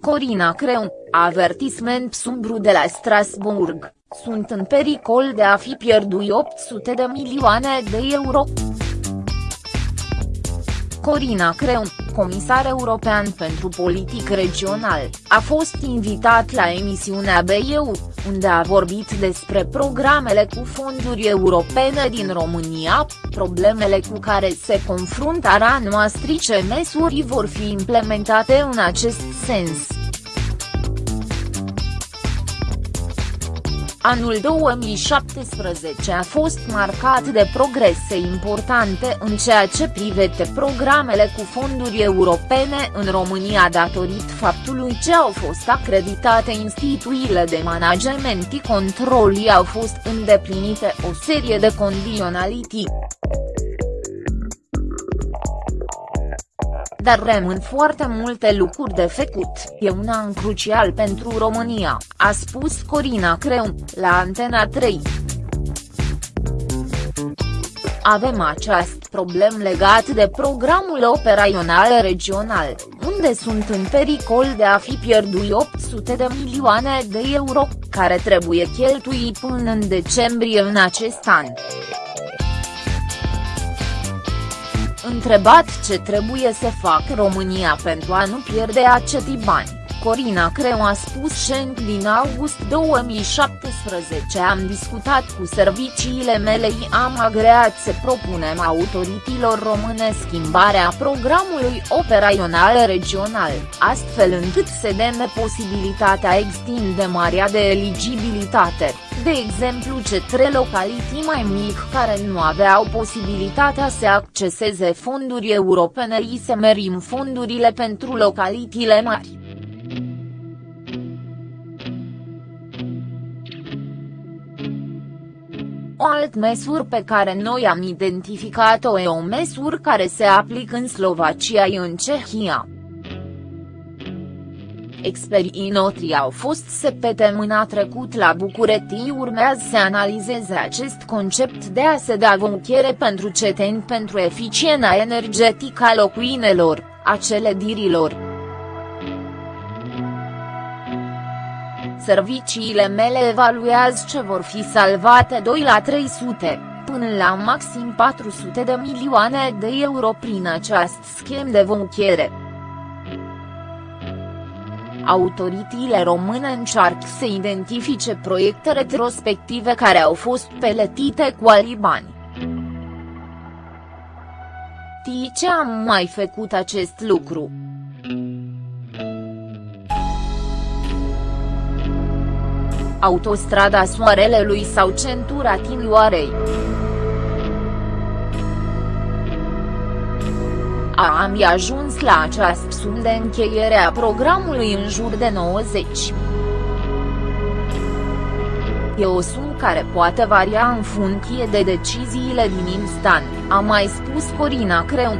Corina Creun, avertisment sumbru de la Strasburg, sunt în pericol de a fi pierdui 800 de milioane de euro. Corina Creun, comisar european pentru politic regional, a fost invitat la emisiunea BEU, unde a vorbit despre programele cu fonduri europene din România, problemele cu care se confruntă noastră ce măsuri vor fi implementate în acest sens. Anul 2017 a fost marcat de progrese importante în ceea ce privește programele cu fonduri europene în România datorită faptului ce au fost acreditate instituțiile de management și controlii au fost îndeplinite o serie de condiționalități. Dar rămân foarte multe lucruri de făcut, e un an crucial pentru România, a spus Corina Creun, la Antena 3. Avem acest problem legat de programul operațional regional, unde sunt în pericol de a fi pierdui 800 de milioane de euro, care trebuie cheltui până în decembrie în acest an. Întrebat ce trebuie să facă România pentru a nu pierde acei bani, Corina Creu a spus șenc din august 2017 am discutat cu serviciile mele am agreat să propunem autorităților române schimbarea programului operațional regional, astfel încât să deme posibilitatea extindemarea de eligibilitate de exemplu cetre localități mai mici care nu aveau posibilitatea să acceseze fonduri europene și să merim fondurile pentru localitățile mari. O alt măsură pe care noi am identificat-o e o măsură care se aplică în Slovacia și în Cehia. Experii noștri au fost săptămâna trecut la București urmează să analizeze acest concept de a se da vouchere pentru ceteni pentru eficiența energetică a locuinelor, a clădirilor. Serviciile mele evaluează ce vor fi salvate 2 la 300, până la maxim 400 de milioane de euro prin acest schimb de vouchere autoritățile române încearcă să identifice proiecte retrospective care au fost peletite cu alibani. Tii ce am mai făcut acest lucru? Autostrada Soarelelui sau centura Tinioarei. am ajuns la această sum de încheiere a programului în jur de 90. E o sumă care poate varia în funcție de deciziile din instant, a mai spus Corina Creun.